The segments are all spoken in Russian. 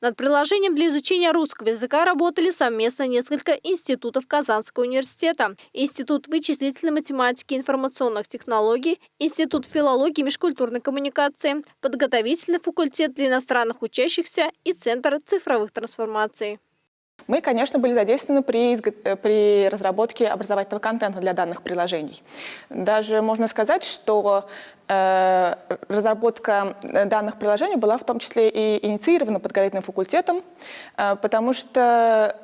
Над приложением для изучения русского языка работали совместно несколько институтов Казанского университета. Институт вычислительной математики и информационных технологий, Институт филологии и межкультурной коммуникации, подготовительный факультет для иностранных учащихся и Центр цифровых трансформаций. Мы, конечно, были задействованы при, э, при разработке образовательного контента для данных приложений. Даже можно сказать, что э, разработка э, данных приложений была в том числе и инициирована подготовительным факультетом, э, потому что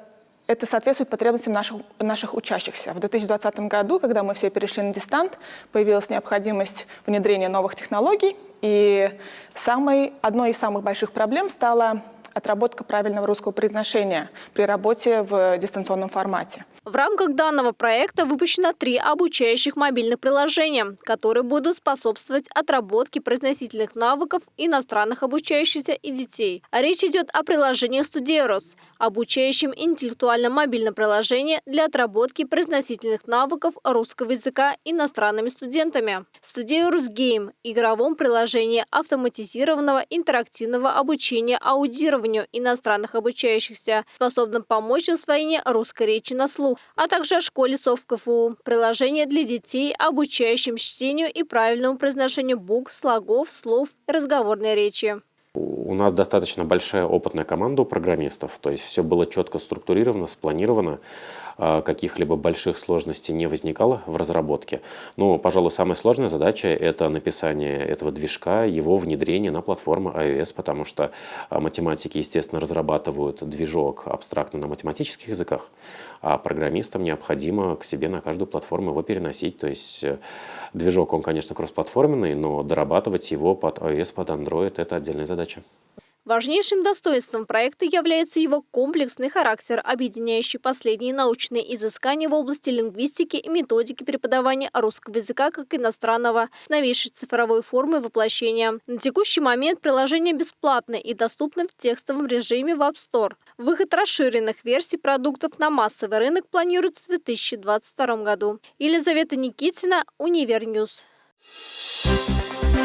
это соответствует потребностям наших, наших учащихся. В 2020 году, когда мы все перешли на дистант, появилась необходимость внедрения новых технологий, и самой, одной из самых больших проблем стала отработка правильного русского произношения при работе в дистанционном формате. В рамках данного проекта выпущено три обучающих мобильных приложения, которые будут способствовать отработке произносительных навыков иностранных обучающихся и детей. Речь идет о приложении «Студерос», обучающем интеллектуальном мобильном приложении для отработки произносительных навыков русского языка иностранными студентами. «Студерос Гейм» – игровом приложении автоматизированного интерактивного обучения аудированию иностранных обучающихся, способном помочь в освоении русской речи на слух а также о школе СОВ КФУ. Приложение для детей, обучающим чтению и правильному произношению букв, слогов, слов и разговорной речи. У нас достаточно большая опытная команда у программистов, то есть все было четко структурировано, спланировано. А, каких-либо больших сложностей не возникало в разработке. Но, пожалуй, самая сложная задача – это написание этого движка, его внедрение на платформу iOS, потому что а, математики, естественно, разрабатывают движок абстрактно на математических языках, а программистам необходимо к себе на каждую платформу его переносить. То есть э, движок, он, конечно, кроссплатформенный, но дорабатывать его под iOS, под Android – это отдельная задача. Важнейшим достоинством проекта является его комплексный характер, объединяющий последние научные изыскания в области лингвистики и методики преподавания русского языка как иностранного, новейшей цифровой формы воплощения. На текущий момент приложение бесплатное и доступно в текстовом режиме в App Store. Выход расширенных версий продуктов на массовый рынок планируется в 2022 году. Елизавета Никитина, Универньюз. Thank.